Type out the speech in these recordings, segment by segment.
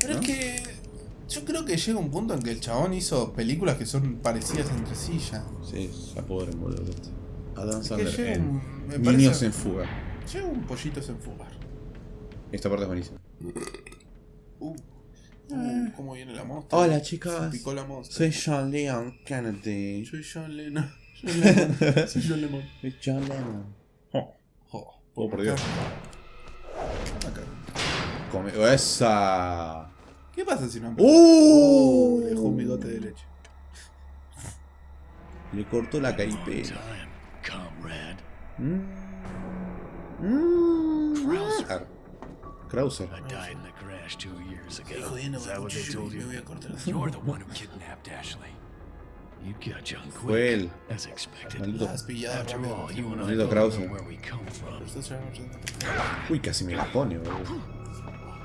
Pero ¿no? es que yo creo que llega un punto en que el chabón hizo películas que son parecidas entre sí ya. Sí, ya pobre boludo. Adam Es que Sandler llega en me Niños parece- en fuga. Llega un pollito sin fugar. Esta parte es buenísima. Uh, uh, ¿Cómo viene la mostra? Hola Se chicas, picó la soy John Leon Kennedy. Soy John Lennon. John Lennon. Soy John Lennon. Soy John Lennon. Oh, Oh, oh, por Dios. Acá. Come esa. ¿Qué pasa si no ¡Uh! Le dejó un bigote de leche. Le cortó la caripela. Mm. Mm. Krauser. Krauser. I died in the crash two years ago. Estoy jodiendo Is con that el what they cuchillo told y me you? voy a cortar las You're the one who kidnapped Ashley. You got John Fue quick, él. as expected. Maldito. Las pillado After rápido. all, you and I Maldito both know Krauser. where we come from. Esto se llama- Uy, casi me la pone, boludo.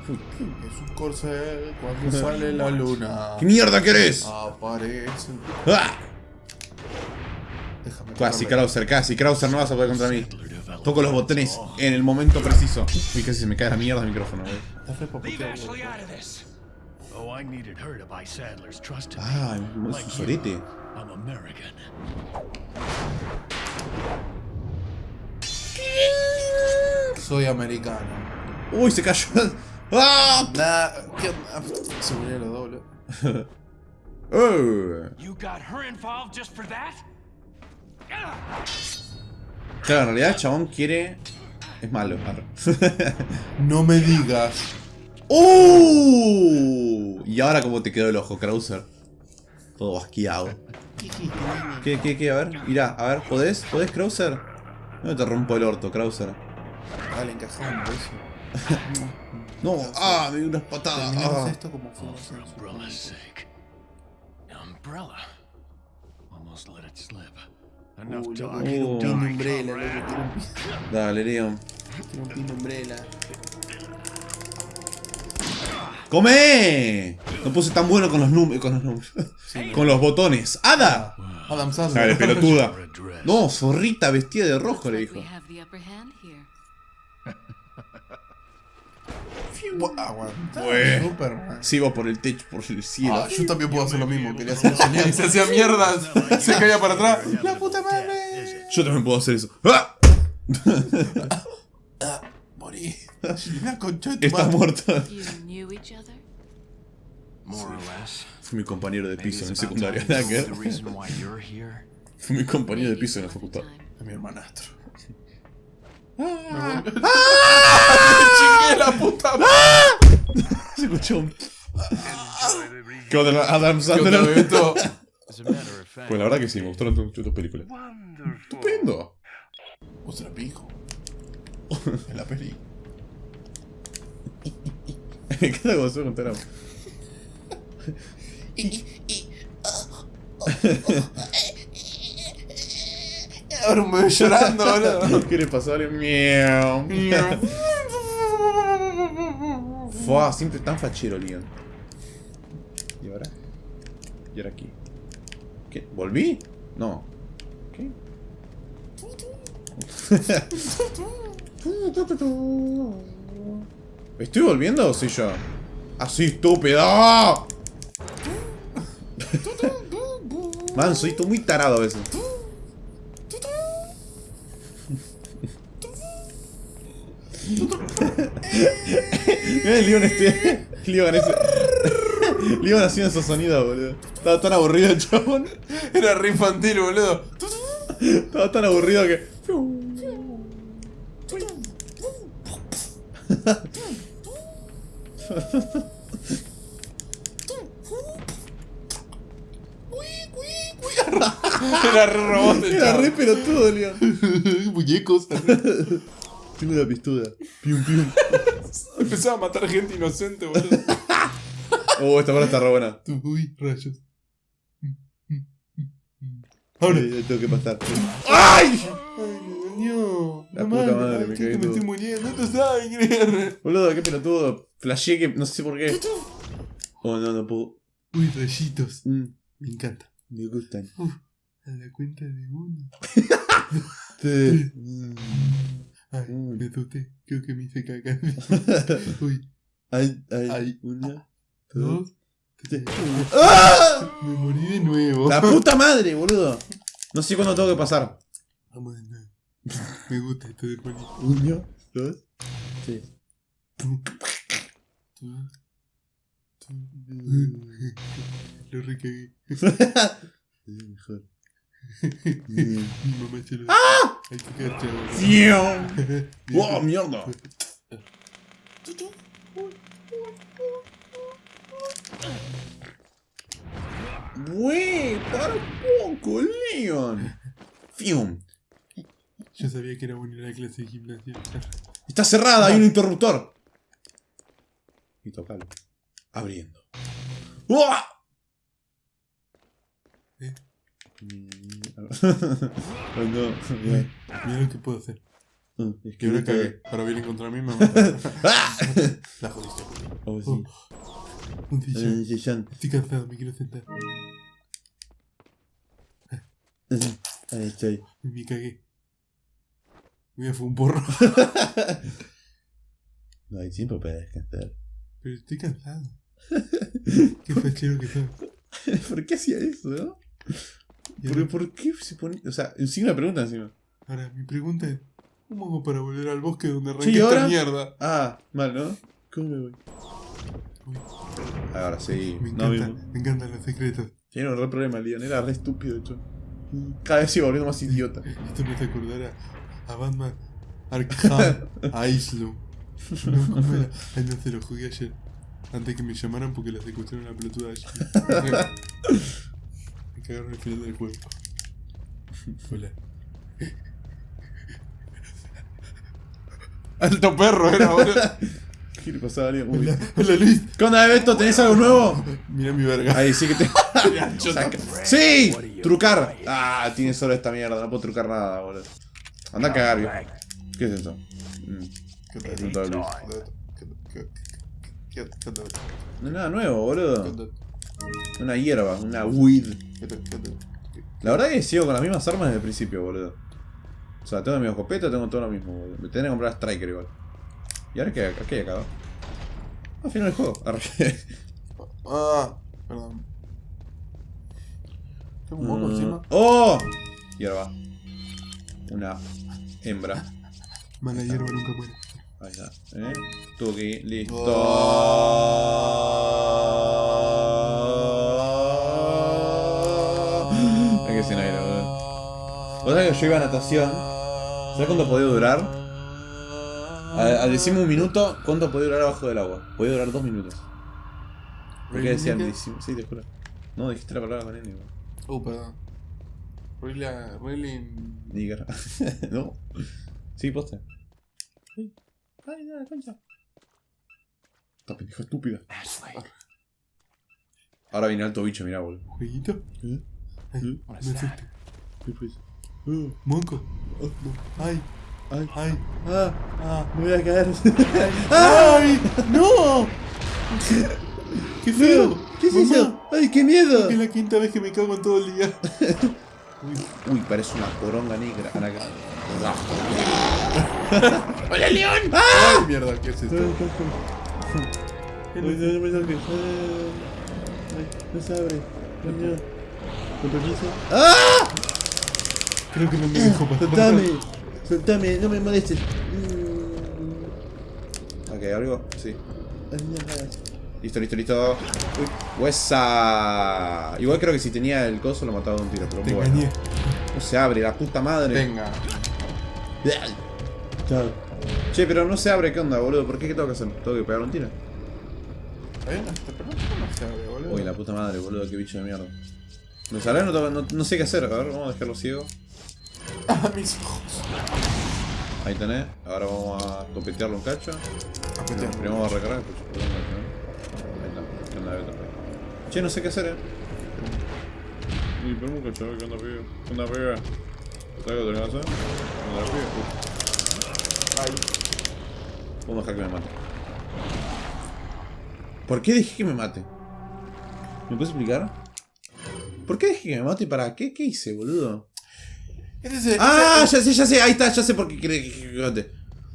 Es un corcel cuando sale la luna. ¿Qué mierda querés? Aparece. ¡Ah! Déjame Casi. Krauser, casi. Krauser, no vas a poder contra mí. Toco los botones en el momento preciso. Uy, casi se me cae la mierda el micrófono. Oh, I needed her to buy Sadler's trust in me. Ah, es un sorete. I'm American. Soy americano. Uy, se cayó. ¡Ah! Nah, ¿qué onda? Se murió lo doble. Oh. Claro, en realidad el chabón quiere. Es malo. No me digas. ¡Uh! Y ahora, ¿cómo te quedó el ojo, Krauser? Todo basqueado. ¿Qué, qué, qué? A ver, mirá, a ver, ¿podés? ¿Podés, Krauser? No te rompo el orto, Krauser. Dale, encajado un beso. No, ah, me dio unas patadas. Ah. esto como fuimos For en su umbrella's sake. Umbrella. Almost let it slip. Enough loco, talk. quiero un pin Die, umbrella, comrade. loco, quiero un pin, Dale, Leon. quiero un pin umbrella. ¡Come! No puse tan bueno con los números. Con los números. con los botones. ¡Ada! Adam Dale, Sandler. pelotuda. No, zorrita vestida de rojo, le dijo. we have the upper hand here. Bu- Aguanta. Bueno. Superman. Por el techo, por el cielo. Ah, yo también puedo hacer lo mismo. Quería hacer eso y se hacía mierda. Se caía para atrás. ¡La puta madre! Yo también puedo hacer eso. ¡Ah! Ah, morí. La concha de tu Está madre. muerto. You knew each other? More or less. Fue mi compañero de piso en you're here. Fue mi compañero de piso en la facultad. A mi hermanastro. ¡Ah! ¡Chingué la puta madre! Se escuchó un. ¿Qué onda, Adam ¿Qué Sandler? Pues la verdad que sí, me gustaron tus tus películas. Estupendo. Vos era pico. En la peli. Me encanta cómo se contar Bebé llorando, boludo. ¿Qué le pasó alguien? Miau. Fua, siempre tan fachero, Leon. ¿Y ahora? ¿Y ahora aquí? ¿Qué? ¿Volví? No. ¿Qué? ¿Estoy volviendo o soy yo? ¡Así, estúpido! Man, soy tú muy tarado a veces. Mira el Leon este. Leon ese. Leon haciendo esos sonidos, boludo. Estaba tan aburrido el chabón. Era re infantil, boludo. Estaba tan aburrido que. Era re robot el Era re pelotudo, Leon. Muñecos. Tengo una pistola. Pium, pium. Empezaba a matar gente inocente, boludo. Oh, esta hora está re buena. Uy, rayos. Ahora tengo que pasar. ¡Ay! ¡Ay, me dolió! La No puta madre, me chico, cagué me todo. estoy muriendo. Esto es sangre. Boludo, qué pelotudo. Flasheé que no sé por qué. Oh, no, no puedo. Uy, rayitos. Mm, Me encanta. me gustan. A la cuenta de uno. Sí. Ay, me asusté. Creo que me hice caca. Uy, Hay, hay, Ay. una, dos. ¡Ah! Me morí de nuevo. ¡La puta madre, boludo! No sé cuándo tengo que pasar. Vamos de nuevo. Me gusta esto de Juanito. Uno, dos, tres. Lo recagué. Mejor. ¡Ah! Hay que quedar chavo. ¡Fium! ¡Wow, mierda! ¡Wey! ¡Para un poco, Leon! ¡Fium! Yo sabía que era buena la clase de gimnasia. ¡Está cerrada! ¡Hay un interruptor! Y tocalo. Abriendo. ¡Uah! ¿Eh? oh, no. Mira, mira lo que puedo hacer. Es Que ahora cagué. Ahora vienen contra mí me matan. ¡Ah! La jodiste. Oh, sí. Eh, Shishan. Estoy cansado, me quiero sentar. Ahí estoy. Me cagué. Voy a fumar un porro. No hay tiempo para descansar. Pero estoy cansado. Qué fachero que soy. ¿Por qué hacía eso, no? Y ¿Por, ahora, ¿Por qué se ponía.? O sea, encima una pregunta encima. ahora, mi pregunta es: ¿Cómo hago para volver al bosque donde arranqué Sí, esta mierda? Ah, mal, ¿no? ¿Cómo me voy? Uy, Ahora sí. me No, encanta, mismo. me encantan los secretos. Tiene un re problema, Leon. Era re estúpido, de hecho. Cada vez sigo volviendo más idiota. Esto me hace acordar a, a Batman Arkham Asylum. No, ¿cómo era? Ay, no se lo jugué ayer. Antes que me llamaran porque la secuestraron la pelotuda ayer. cagaron el final del juego. Hola. Alto perro era, boludo. ¿Qué le pasaba a? Uy. Hola, hola Luis. ¿Qué onda, Beto? ¿Tenés algo nuevo? Mira mi verga. Ahí sí que te. Saca- ¡Sí! Trucar. Ah, tiene solo esta mierda. No puedo trucar nada, boludo. Anda a cagar, viejo. ¿Qué es eso? Mm, ¿Qué Luis. ¿Qué- qué- qué- qué es nada nuevo, ¿Qué boludo. tal? Una hierba, una weed. La verdad que sigo con las mismas armas desde el principio, boludo. O sea, tengo mi escopeta, tengo todo lo mismo, boludo. Me tenés que comprar Striker igual. ¿Y ahora qué, qué hay acá? Al final del juego. Ah, perdón. Tengo un moco encima. ¡Oh! Hierba. Una hembra. Mala hierba nunca muere. Ahí está. ¿Eh? Tuki, listo. Hay Sabés que yo iba a natación. ¿Sabés cuánto podía durar? Al, al decirme un minuto, ¿cuánto podía durar abajo del agua? Podía durar dos minutos. ¿Por qué decían? Decime- Sí, te juro. No, dijiste la palabra con N, boludo. Oh, perdón. Really, uh, really. Nigger. no. Sí, posta. Sí. Ay, no, la concha. Esta pendeja estúpida. Ashley, Ahora viene alto bicho, mirá, boludo. ¿Jueguito? ¿Eh? ¿Eh? ¿Qué fue eso? Uh, Monco. oh, no. Ay, Ay, ay, ah, ah. me voy a caer. ¡Ay! ¡No! ¡Qué feo! ¿Qué es eso? ¡Ay, qué miedo! Es la quinta vez que me cago en todo el día. Uy, parece una poronga negra. ¡Hola, León! ¡Ay, mierda! ¿Qué es esto? Ay, no, no no se abre. Coño. ¿Con permiso? ¡Ah! Creo que no me dejo pasar. Soltame. Soltame, no me molestes. Ok, ¿algo? Sí. Listo, listo, listo. Uy, huesa. Igual creo que si tenía el coso lo mataba de un tiro, pero Te bueno. engañé. No se abre, la puta madre. Venga. Chao. Che, pero no se abre, ¿qué onda, boludo? ¿Por qué? ¿Qué tengo que hacer? ¿Tengo que pegar un tiro? ¿Eh? Pero no se abre, boludo. Uy, la puta madre, boludo, qué bicho de mierda. ¿Me sale? No, tengo- no, no sé qué hacer. A ver, vamos a dejarlo ciego. ¡Ah, mis ojos! Ahí tenés. Ahora vamos a topetearlo un cacho. Primero vamos a recargar el coche. perdón, ¿no? Ahí está. Che, no sé qué hacer, eh. Y esperemos un cacho, ¿qué onda, pibe? ¿Qué onda, pibe? ¿Sabes qué tenés que hacer? ¿Qué onda, pibe? Ay. Vamos a dejar que me mate. ¿Por qué dejé que me mate? ¿Me puedes explicar? ¿Por qué dejé que me mate y para qué? ¿Qué hice, boludo? Este es el- Ah, este- ya sé, ya sé, ahí está, ya sé por qué.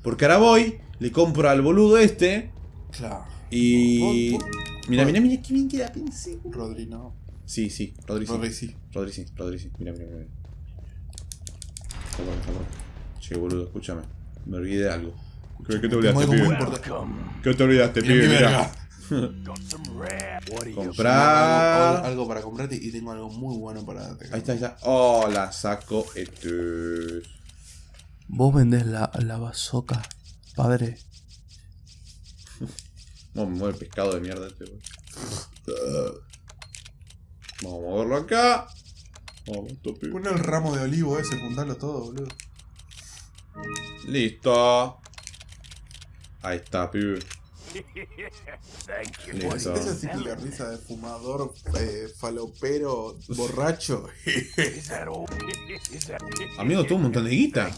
Porque ahora voy, le compro al boludo este Claro. y... Mira, mira, mira, qué bien queda pensé. Rodri, no. Sí, sí, Rodri sí. Rodri sí. Rodri sí, Rodri sí. Mira, mira, mira. Está bueno, está bueno. Che, boludo, escúchame. Me olvidé de algo. ¿Qué, te olvidaste, pibe? ¿Qué te olvidaste, pibe? mi Mira. You? Algo, Comprar. algo para comprarte y tengo algo muy bueno para darte. Ahí está, ahí está. Oh, la saco este. Vos vendés la, la bazoca, padre. No, me mueve el pescado de mierda este, güey. Vamos a moverlo acá. Vamos, tope. Pon el ramo de olivo ese, juntalo todo, boludo. Listo. Ahí está, pibe. Thank you. Listo. Esa típica risa de fumador, eh, falopero, borracho. Amigo, tengo un montón de guita.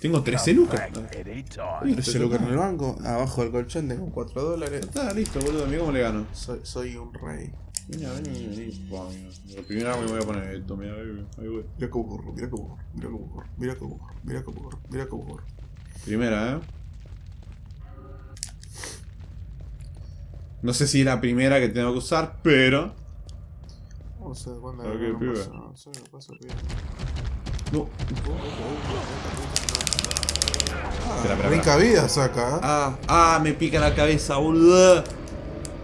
Tengo 13 lucas. Back anytime. 13 lucas en el banco, abajo del colchón tengo 4 dólares. Está listo, boludo. Mira cómo le gano. Soy, soy un rey. Vení, vení, vení. Mira. La primera me voy a poner esto, mira, ahí, voy. Mira mira cómo corro, mira cómo corro, mira cómo corro, mira cómo corro, mira cómo corro. Primera, eh. No sé si es la primera que tengo que usar, pero. Vamos a ver cuándo Ok, no pibe. pasa, no sé, no pasa, pibe. No. Espera, Rica vida saca, ¿eh? Ah, ah, me pica la cabeza, boludo.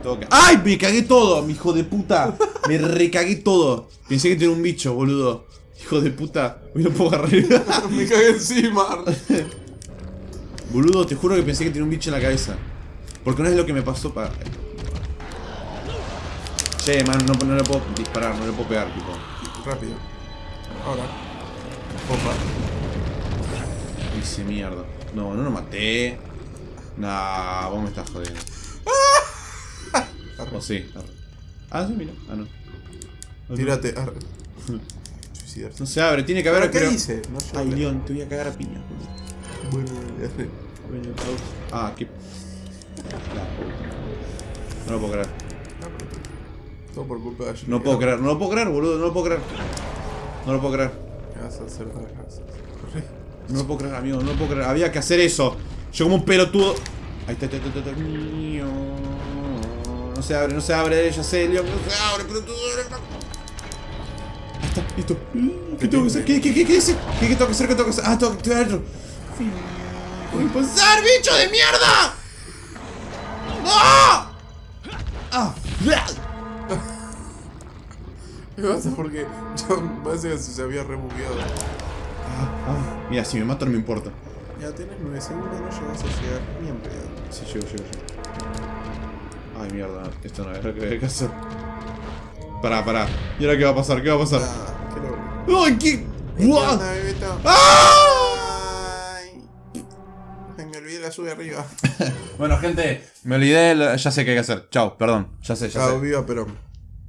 Que- ¡Ay! Me cagué todo, mi hijo de puta. Me recagué todo. Pensé que tenía un bicho, boludo. Hijo de puta. Hoy no puedo agarrar. Me cagué encima. boludo, te juro que pensé que tenía un bicho en la cabeza. Porque no es lo que me pasó para. Che, man, no, no le puedo disparar, no le puedo pegar, tipo. Rápido. Ahora. Opa. Hice mierda. No, no lo maté. Nah, vos me estás jodiendo. O sí, arre. Ah, sí, mira. Ah, no. Tírate. arre. No se abre, tiene que haber. ¿Pero qué creo- dice? No Ay. León, te voy a cagar a piña. Bueno, ya sé. Ah, qué. No lo puedo creer. Todo por culpa de Jimmy. No puedo creer, no lo puedo creer, boludo, no lo puedo creer. No lo puedo creer. Me vas a hacer. No lo puedo creer, amigo, no lo puedo creer. Había que hacer eso. Yo como un pelotudo. Ahí está, está, está, está. No se abre, no se abre, ya sé, León, no se abre, pelotudo. Ahí está, listo. ¿Qué tengo que hacer? ¿Qué, qué, qué, qué? ¿Qué, qué tengo que hacer? ¿Qué tengo que hacer? Ah, tengo que activar. ¿Qué voy a pasar, bicho de mierda? ¡No! ¡Ah! Me pasa porque yo me parece que se había rebugueado. Ah, ah. Mira, si me matan no me importa. Ya tenés 9 segundos, no llegas a llegar ni en pedo. Sí, llego, llego, llego. Ay, mierda, esto no es lo que había que hacer. Pará, pará. ¿Y ahora qué va a pasar? ¿Qué va a pasar? Ah, qué loco. ¡Ay, qué! ¿Qué ¡Guau! ¡Ah! Me olvidé la sube arriba. Bueno, gente, me olvidé, ya sé qué hay que hacer. Chao, perdón. Ya sé, ya Chao, sé. viva Perón.